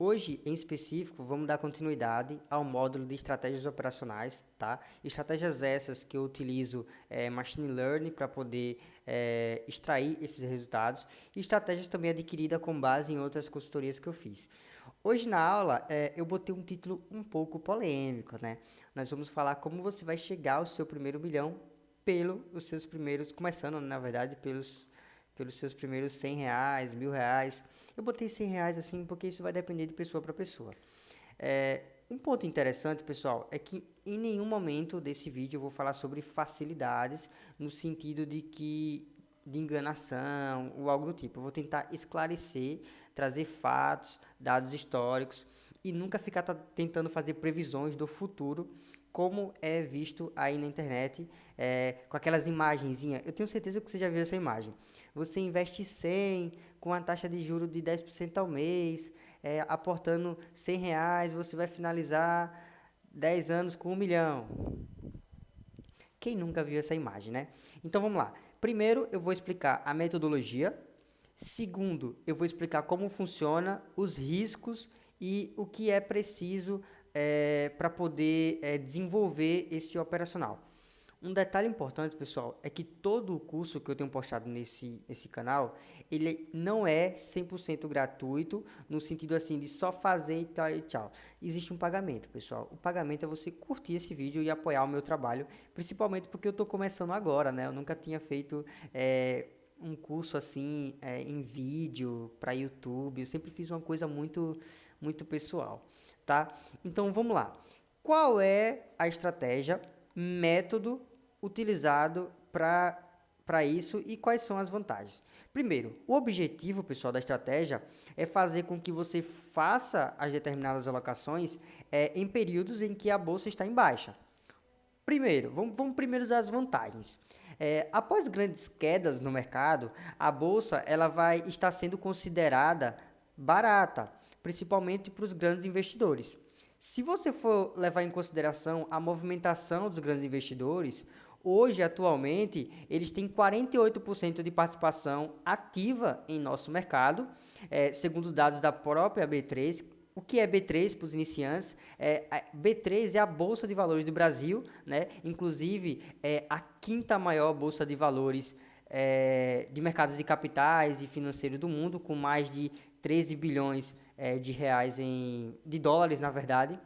Hoje, em específico, vamos dar continuidade ao módulo de estratégias operacionais, tá? Estratégias essas que eu utilizo é, Machine Learning para poder é, extrair esses resultados e estratégias também adquiridas com base em outras consultorias que eu fiz. Hoje na aula, é, eu botei um título um pouco polêmico, né? Nós vamos falar como você vai chegar ao seu primeiro milhão pelos seus primeiros, começando, na verdade, pelos pelos seus primeiros 100 reais, mil reais. Eu botei 100 reais assim porque isso vai depender de pessoa para pessoa. É, um ponto interessante, pessoal, é que em nenhum momento desse vídeo eu vou falar sobre facilidades no sentido de que de enganação ou algo do tipo. Eu vou tentar esclarecer, trazer fatos, dados históricos e nunca ficar tentando fazer previsões do futuro como é visto aí na internet, é, com aquelas imagenzinhas. Eu tenho certeza que você já viu essa imagem você investe 100 com a taxa de juro de 10% ao mês, é, aportando 100 reais, você vai finalizar 10 anos com um milhão. Quem nunca viu essa imagem, né? Então vamos lá. Primeiro, eu vou explicar a metodologia. Segundo, eu vou explicar como funciona, os riscos e o que é preciso é, para poder é, desenvolver esse operacional. Um detalhe importante, pessoal, é que todo o curso que eu tenho postado nesse, nesse canal, ele não é 100% gratuito, no sentido assim de só fazer e tal e tchau. Existe um pagamento, pessoal. O pagamento é você curtir esse vídeo e apoiar o meu trabalho, principalmente porque eu estou começando agora, né? Eu nunca tinha feito é, um curso assim é, em vídeo para YouTube. Eu sempre fiz uma coisa muito, muito pessoal, tá? Então vamos lá. Qual é a estratégia? método utilizado para isso e quais são as vantagens. Primeiro, o objetivo, pessoal, da estratégia é fazer com que você faça as determinadas alocações é, em períodos em que a bolsa está em baixa. Primeiro, vamos, vamos primeiro das vantagens. É, após grandes quedas no mercado, a bolsa ela vai estar sendo considerada barata, principalmente para os grandes investidores. Se você for levar em consideração a movimentação dos grandes investidores, hoje, atualmente, eles têm 48% de participação ativa em nosso mercado, é, segundo dados da própria B3. O que é B3 para os iniciantes? É, B3 é a Bolsa de Valores do Brasil, né? inclusive é a quinta maior Bolsa de Valores é, de mercados de capitais e financeiros do mundo, com mais de 13 bilhões é, de reais em de dólares, na verdade,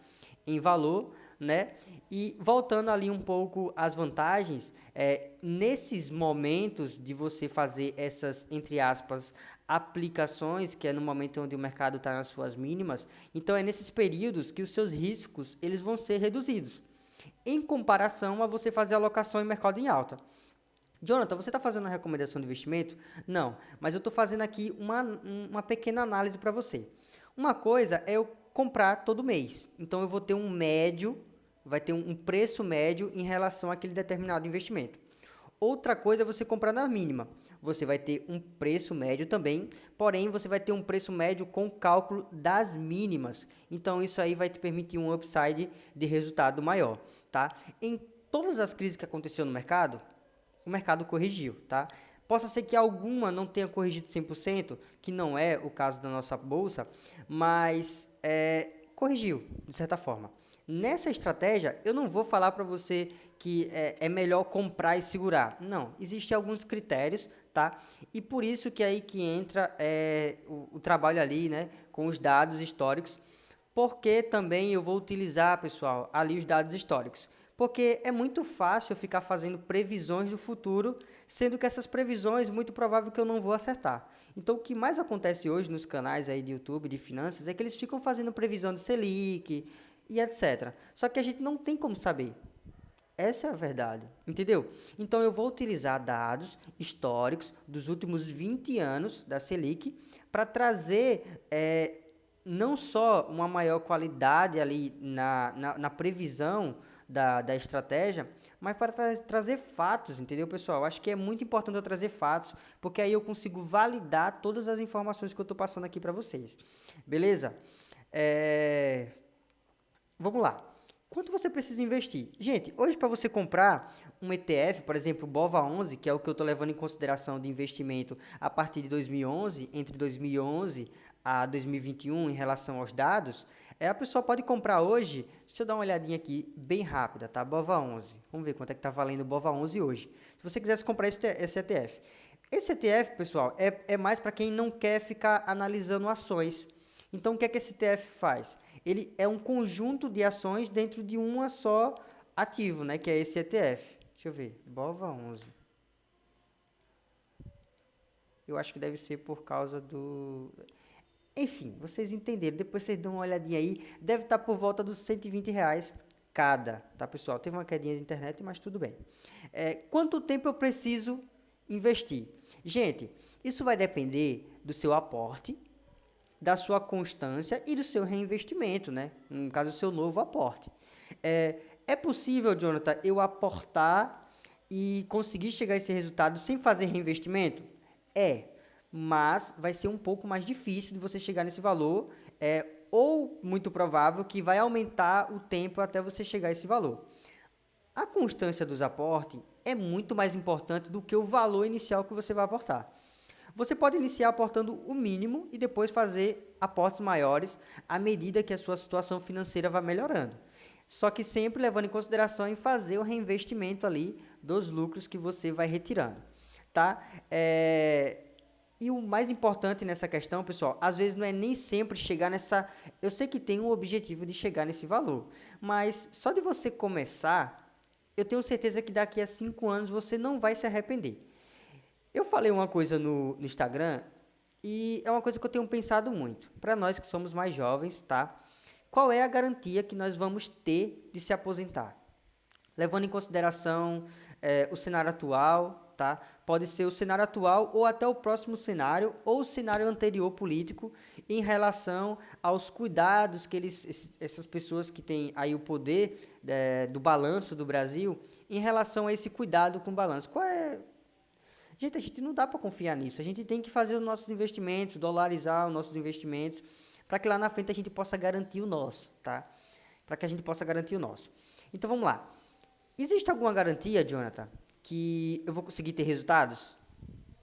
em valor, né? E voltando ali um pouco às vantagens, é, nesses momentos de você fazer essas, entre aspas, aplicações, que é no momento onde o mercado está nas suas mínimas, então é nesses períodos que os seus riscos eles vão ser reduzidos, em comparação a você fazer alocação em mercado em alta. Jonathan, você está fazendo uma recomendação de investimento? Não, mas eu estou fazendo aqui uma, uma pequena análise para você. Uma coisa é eu comprar todo mês. Então, eu vou ter um médio, vai ter um preço médio em relação àquele determinado investimento. Outra coisa é você comprar na mínima. Você vai ter um preço médio também, porém você vai ter um preço médio com cálculo das mínimas. Então isso aí vai te permitir um upside de resultado maior, tá? Em todas as crises que aconteceu no mercado, o mercado corrigiu, tá? Possa ser que alguma não tenha corrigido 100%, que não é o caso da nossa bolsa, mas é, corrigiu, de certa forma. Nessa estratégia, eu não vou falar para você que é, é, melhor comprar e segurar. Não, existem alguns critérios, tá? E por isso que é aí que entra é, o, o trabalho ali, né, com os dados históricos, porque também eu vou utilizar, pessoal, ali os dados históricos porque é muito fácil ficar fazendo previsões do futuro, sendo que essas previsões muito provável que eu não vou acertar. Então, o que mais acontece hoje nos canais aí de YouTube de finanças é que eles ficam fazendo previsão de Selic e etc. Só que a gente não tem como saber. Essa é a verdade, entendeu? Então, eu vou utilizar dados históricos dos últimos 20 anos da Selic para trazer é, não só uma maior qualidade ali na, na, na previsão da, da estratégia, mas para tra trazer fatos, entendeu, pessoal? Acho que é muito importante eu trazer fatos, porque aí eu consigo validar todas as informações que eu estou passando aqui para vocês. Beleza? É... Vamos lá. Quanto você precisa investir? Gente, hoje para você comprar um ETF, por exemplo, o BOVA11, que é o que eu estou levando em consideração de investimento a partir de 2011, entre 2011 a 2021 em relação aos dados, é, a pessoa pode comprar hoje, deixa eu dar uma olhadinha aqui, bem rápida, tá? BOVA 11. Vamos ver quanto é que está valendo o BOVA 11 hoje. Se você quisesse comprar esse, esse ETF. Esse ETF, pessoal, é, é mais para quem não quer ficar analisando ações. Então, o que é que esse ETF faz? Ele é um conjunto de ações dentro de uma só ativo, né? Que é esse ETF. Deixa eu ver, BOVA 11. Eu acho que deve ser por causa do... Enfim, vocês entenderam. Depois vocês dão uma olhadinha aí. Deve estar por volta dos 120 reais cada, tá, pessoal? Teve uma quedinha de internet, mas tudo bem. É, quanto tempo eu preciso investir? Gente, isso vai depender do seu aporte, da sua constância e do seu reinvestimento, né? No caso, do seu novo aporte. É, é possível, Jonathan, eu aportar e conseguir chegar a esse resultado sem fazer reinvestimento? É, mas vai ser um pouco mais difícil de você chegar nesse valor, é, ou muito provável que vai aumentar o tempo até você chegar a esse valor. A constância dos aportes é muito mais importante do que o valor inicial que você vai aportar. Você pode iniciar aportando o mínimo e depois fazer aportes maiores à medida que a sua situação financeira vai melhorando. Só que sempre levando em consideração em fazer o reinvestimento ali dos lucros que você vai retirando, tá? É, e o mais importante nessa questão, pessoal, às vezes não é nem sempre chegar nessa. Eu sei que tem um objetivo de chegar nesse valor, mas só de você começar, eu tenho certeza que daqui a cinco anos você não vai se arrepender. Eu falei uma coisa no, no Instagram e é uma coisa que eu tenho pensado muito. Para nós que somos mais jovens, tá? Qual é a garantia que nós vamos ter de se aposentar? Levando em consideração é, o cenário atual, tá? Pode ser o cenário atual ou até o próximo cenário ou o cenário anterior político em relação aos cuidados que eles, essas pessoas que têm aí o poder é, do balanço do Brasil, em relação a esse cuidado com o balanço. Qual é, Gente, a gente não dá para confiar nisso. A gente tem que fazer os nossos investimentos, dolarizar os nossos investimentos, para que lá na frente a gente possa garantir o nosso, tá? Para que a gente possa garantir o nosso. Então vamos lá. Existe alguma garantia, Jonathan, que eu vou conseguir ter resultados?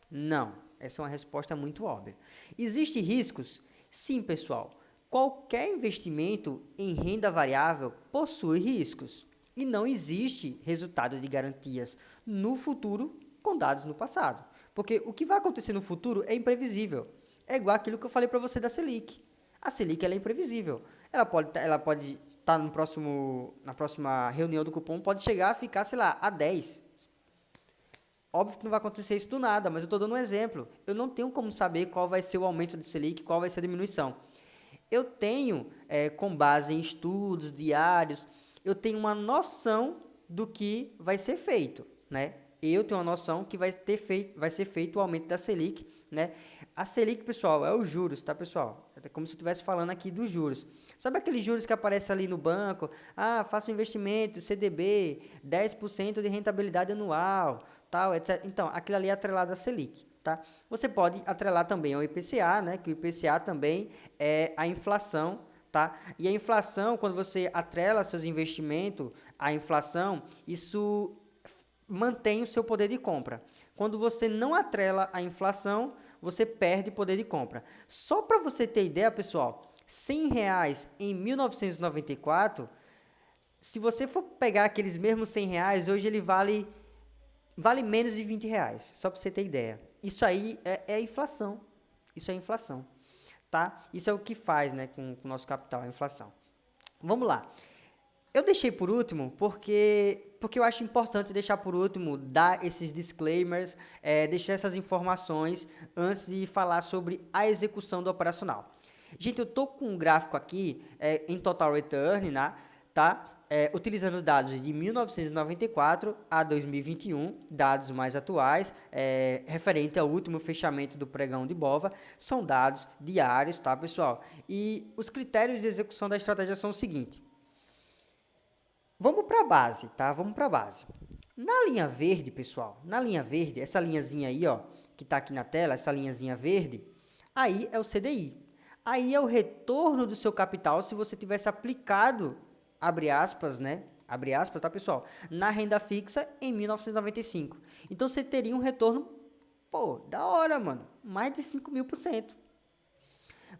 Não. Essa é uma resposta muito óbvia. Existem riscos? Sim, pessoal. Qualquer investimento em renda variável possui riscos. E não existe resultado de garantias no futuro com dados no passado. Porque o que vai acontecer no futuro é imprevisível. É igual aquilo que eu falei para você da Selic. A Selic é imprevisível. Ela pode tá, ela pode estar tá no próximo na próxima reunião do cupom pode chegar a ficar, sei lá, a 10. Óbvio que não vai acontecer isso do nada, mas eu estou dando um exemplo. Eu não tenho como saber qual vai ser o aumento da Selic, qual vai ser a diminuição. Eu tenho, é, com base em estudos diários, eu tenho uma noção do que vai ser feito, né? Eu tenho uma noção que vai, ter feito, vai ser feito o aumento da Selic, né? A Selic, pessoal, é os juros, tá, pessoal? É como se eu estivesse falando aqui dos juros. Sabe aqueles juros que aparecem ali no banco? Ah, faça um investimento, CDB, 10% de rentabilidade anual, tal, etc. Então, aquilo ali é atrelado à Selic, tá? Você pode atrelar também ao IPCA, né? Que o IPCA também é a inflação, tá? E a inflação, quando você atrela seus investimentos à inflação, isso mantém o seu poder de compra. Quando você não atrela a inflação, você perde poder de compra. Só para você ter ideia, pessoal, 100 reais em 1994, se você for pegar aqueles mesmos 100 reais, hoje ele vale, vale menos de 20 reais, só para você ter ideia. Isso aí é, é inflação. Isso é inflação. Tá? Isso é o que faz né, com, com o nosso capital, a inflação. Vamos lá. Eu deixei por último porque porque eu acho importante deixar por último, dar esses disclaimers, é, deixar essas informações antes de falar sobre a execução do operacional. Gente, eu estou com um gráfico aqui é, em Total Return, né, tá? É, utilizando dados de 1994 a 2021, dados mais atuais, é, referente ao último fechamento do pregão de Bova, são dados diários, tá, pessoal? E os critérios de execução da estratégia são o seguinte. Vamos para a base, tá? Vamos para a base. Na linha verde, pessoal, na linha verde, essa linhazinha aí, ó, que está aqui na tela, essa linhazinha verde, aí é o CDI. Aí é o retorno do seu capital se você tivesse aplicado, abre aspas, né? Abre aspas, tá, pessoal? Na renda fixa em 1995. Então, você teria um retorno, pô, da hora, mano. Mais de 5 mil por cento.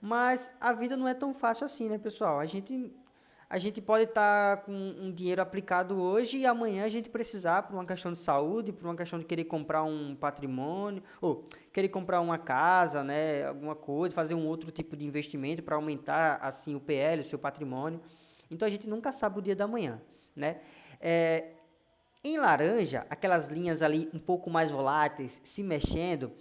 Mas a vida não é tão fácil assim, né, pessoal? A gente a gente pode estar tá com um dinheiro aplicado hoje e amanhã a gente precisar por uma questão de saúde, por uma questão de querer comprar um patrimônio, ou querer comprar uma casa, né, alguma coisa, fazer um outro tipo de investimento para aumentar assim o PL, o seu patrimônio. Então a gente nunca sabe o dia da manhã, né? É, em laranja, aquelas linhas ali um pouco mais voláteis, se mexendo,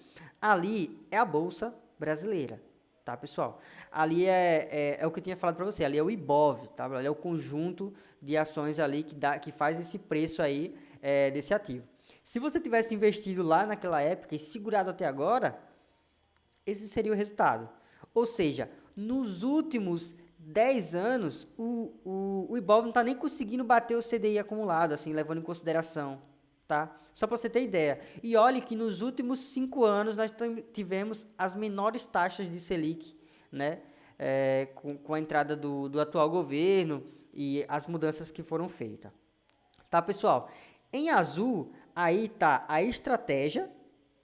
ali é a bolsa brasileira tá, pessoal? Ali é, é, é o que eu tinha falado para você, ali é o IBOV, tá? Ali é o conjunto de ações ali que, dá, que faz esse preço aí é, desse ativo. Se você tivesse investido lá naquela época e segurado até agora, esse seria o resultado. Ou seja, nos últimos 10 anos, o, o, o IBOV não está nem conseguindo bater o CDI acumulado, assim, levando em consideração tá? Só para você ter ideia. E olhe que nos últimos cinco anos nós tivemos as menores taxas de Selic, né? É, com, com, a entrada do, do atual governo e as mudanças que foram feitas. Tá, pessoal? Em azul, aí tá a estratégia,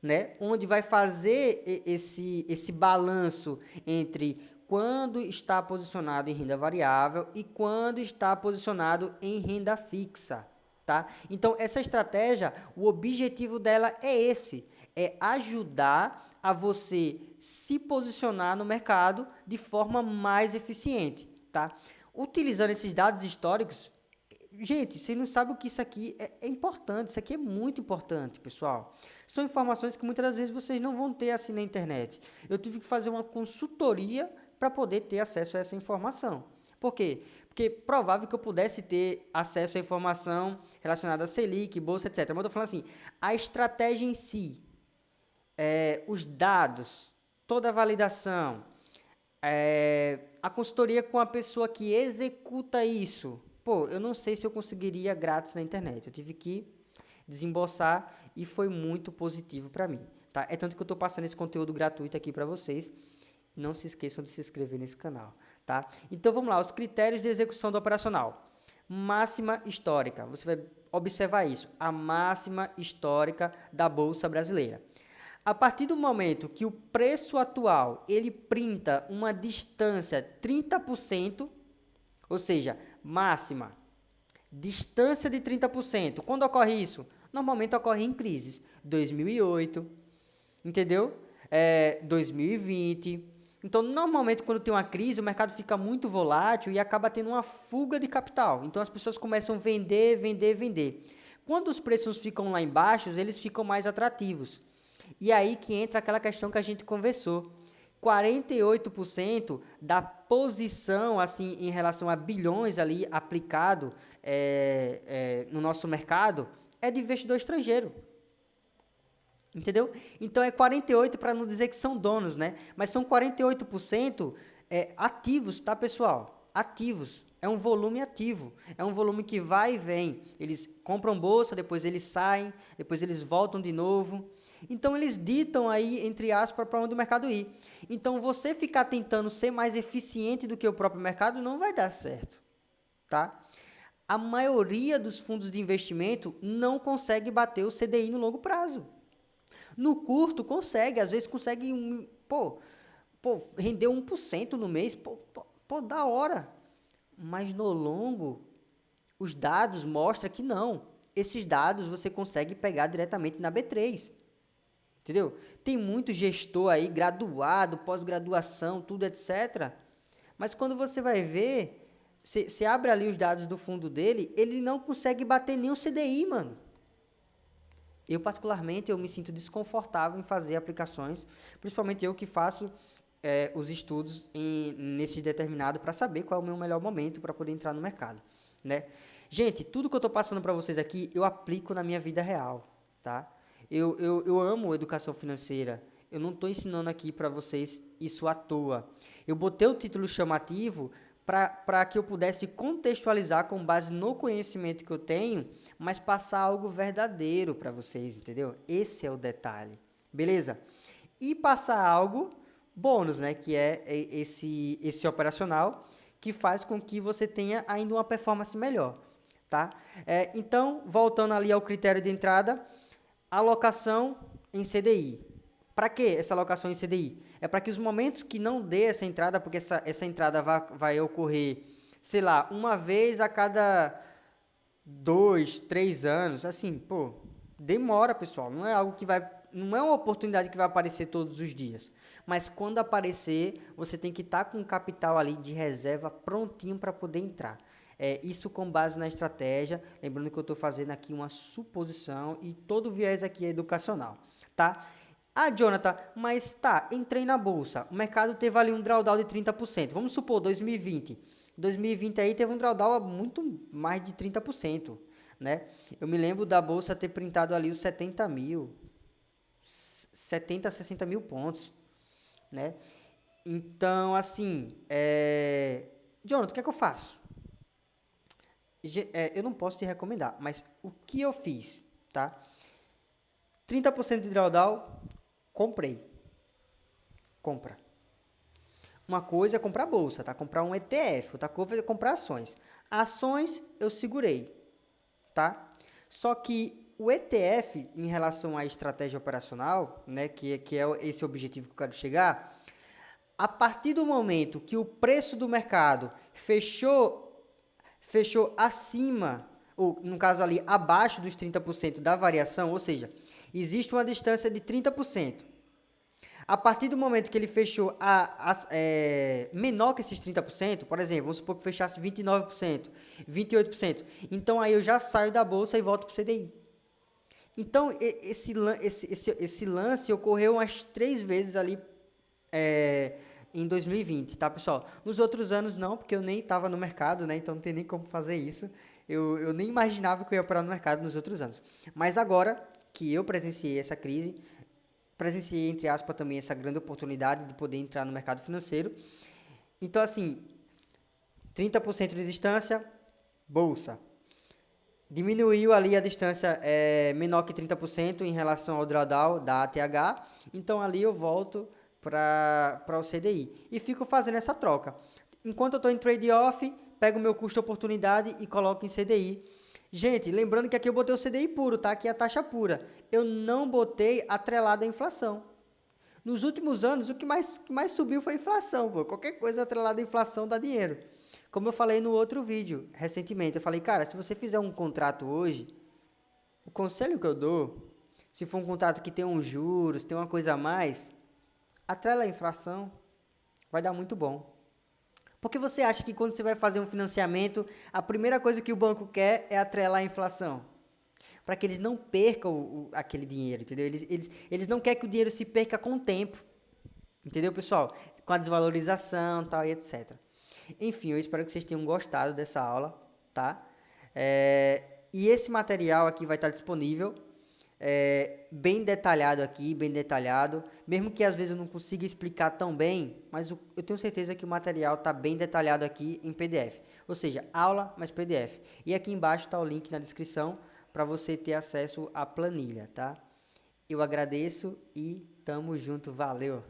né? Onde vai fazer esse, esse balanço entre quando está posicionado em renda variável e quando está posicionado em renda fixa tá? Então, essa estratégia, o objetivo dela é esse, é ajudar a você se posicionar no mercado de forma mais eficiente, tá? Utilizando esses dados históricos, gente, você não sabe o que isso aqui é, é importante, isso aqui é muito importante, pessoal. São informações que muitas vezes vocês não vão ter assim na internet. Eu tive que fazer uma consultoria para poder ter acesso a essa informação. Por quê? Porque provável que eu pudesse ter acesso à informação relacionada a Selic, Bolsa, etc. Mas eu estou falando assim, a estratégia em si, é, os dados, toda a validação, é, a consultoria com a pessoa que executa isso. Pô, eu não sei se eu conseguiria grátis na internet. Eu tive que desembolsar e foi muito positivo para mim. Tá? É tanto que eu estou passando esse conteúdo gratuito aqui para vocês. Não se esqueçam de se inscrever nesse canal. Tá? Então vamos lá, os critérios de execução do operacional. Máxima histórica, você vai observar isso, a máxima histórica da Bolsa Brasileira. A partir do momento que o preço atual ele printa uma distância 30%, ou seja, máxima, distância de 30%. Quando ocorre isso? Normalmente ocorre em crises. 2008, entendeu? É, 2020, então, normalmente, quando tem uma crise, o mercado fica muito volátil e acaba tendo uma fuga de capital. Então, as pessoas começam a vender, vender, vender. Quando os preços ficam lá embaixo, eles ficam mais atrativos. E aí que entra aquela questão que a gente conversou. 48% da posição, assim, em relação a bilhões ali aplicado é, é, no nosso mercado, é de investidor estrangeiro. Entendeu? Então é 48 para não dizer que são donos, né? Mas são 48% é, ativos, tá, pessoal? Ativos. É um volume ativo. É um volume que vai e vem. Eles compram bolsa, depois eles saem, depois eles voltam de novo. Então eles ditam aí, entre aspas, para onde o mercado ir. Então você ficar tentando ser mais eficiente do que o próprio mercado não vai dar certo, tá? A maioria dos fundos de investimento não consegue bater o CDI no longo prazo. No curto, consegue, às vezes consegue um, pô, pô, render 1% no mês, pô, pô, pô, da hora. Mas no longo, os dados mostram que não. Esses dados você consegue pegar diretamente na B3. Entendeu? Tem muito gestor aí, graduado, pós-graduação, tudo, etc. Mas quando você vai ver, você abre ali os dados do fundo dele, ele não consegue bater o CDI, mano. Eu, particularmente, eu me sinto desconfortável em fazer aplicações, principalmente eu que faço é, os estudos em, nesse determinado para saber qual é o meu melhor momento para poder entrar no mercado, né? Gente, tudo que eu estou passando para vocês aqui, eu aplico na minha vida real, tá? Eu, eu, eu amo educação financeira, eu não estou ensinando aqui para vocês isso à toa. Eu botei o título chamativo para que eu pudesse contextualizar com base no conhecimento que eu tenho, mas passar algo verdadeiro para vocês, entendeu? Esse é o detalhe, beleza? E passar algo bônus, né? Que é esse, esse operacional que faz com que você tenha ainda uma performance melhor, tá? É, então, voltando ali ao critério de entrada, alocação em CDI, Para que essa alocação em CDI? É para que os momentos que não dê essa entrada, porque essa, essa entrada vai, vai ocorrer, sei lá, uma vez a cada dois, três anos, assim, pô, demora, pessoal. Não é algo que vai, não é uma oportunidade que vai aparecer todos os dias. Mas quando aparecer, você tem que estar tá com capital ali de reserva prontinho para poder entrar. É, isso com base na estratégia, lembrando que eu estou fazendo aqui uma suposição e todo viés aqui é educacional, tá? Ah, Jonathan, mas tá, entrei na bolsa, o mercado teve ali um drawdown de 30%, vamos supor 2020, 2020 aí teve um drawdown muito mais de 30%, né? Eu me lembro da bolsa ter printado ali os 70 mil, 70, 60 mil pontos, né? Então, assim, é... Jonathan, o que é que eu faço? É, eu não posso te recomendar, mas o que eu fiz, tá? 30% de drawdown, comprei. Compra. Uma coisa é comprar bolsa, tá? Comprar um ETF, outra coisa é comprar ações. Ações eu segurei, tá? Só que o ETF, em relação à estratégia operacional, né, que, que é esse objetivo que eu quero chegar, a partir do momento que o preço do mercado fechou fechou acima, ou no caso ali abaixo dos 30% da variação, ou seja, existe uma distância de 30%. A partir do momento que ele fechou a, a é, menor que esses 30%, por exemplo, vamos supor que fechasse 29%, 28%, então aí eu já saio da bolsa e volto para o CDI. Então, esse, esse, esse, esse lance ocorreu umas três vezes ali é, em 2020, tá, pessoal? Nos outros anos não, porque eu nem estava no mercado, né? Então não tem nem como fazer isso. Eu, eu nem imaginava que eu ia parar no mercado nos outros anos. Mas agora que eu presenciei essa crise, presenciei, entre aspas, também essa grande oportunidade de poder entrar no mercado financeiro. Então, assim, 30% de distância, bolsa. Diminuiu ali a distância é, menor que 30% em relação ao drawdown da ATH. Então, ali eu volto para o CDI. E fico fazendo essa troca. Enquanto eu estou em trade-off, pego meu custo-oportunidade e coloco em CDI. Gente, lembrando que aqui eu botei o CDI puro, tá? Aqui é a taxa pura. Eu não botei atrelado à inflação. Nos últimos anos, o que mais, que mais subiu foi a inflação. Pô. Qualquer coisa atrelada à inflação dá dinheiro. Como eu falei no outro vídeo, recentemente, eu falei, cara, se você fizer um contrato hoje, o conselho que eu dou, se for um contrato que tem uns juros, tem uma coisa a mais, atrela a inflação, vai dar muito bom. Porque você acha que quando você vai fazer um financiamento, a primeira coisa que o banco quer é atrelar a inflação? Para que eles não percam o, aquele dinheiro, entendeu? Eles, eles, eles não querem que o dinheiro se perca com o tempo. Entendeu, pessoal? Com a desvalorização tal, e etc. Enfim, eu espero que vocês tenham gostado dessa aula, tá? É, e esse material aqui vai estar disponível é, bem detalhado aqui, bem detalhado, mesmo que às vezes eu não consiga explicar tão bem, mas eu, tenho certeza que o material está bem detalhado aqui em PDF, ou seja, aula mais PDF. E aqui embaixo está o link na descrição para você ter acesso à planilha, tá? Eu agradeço e tamo junto, valeu!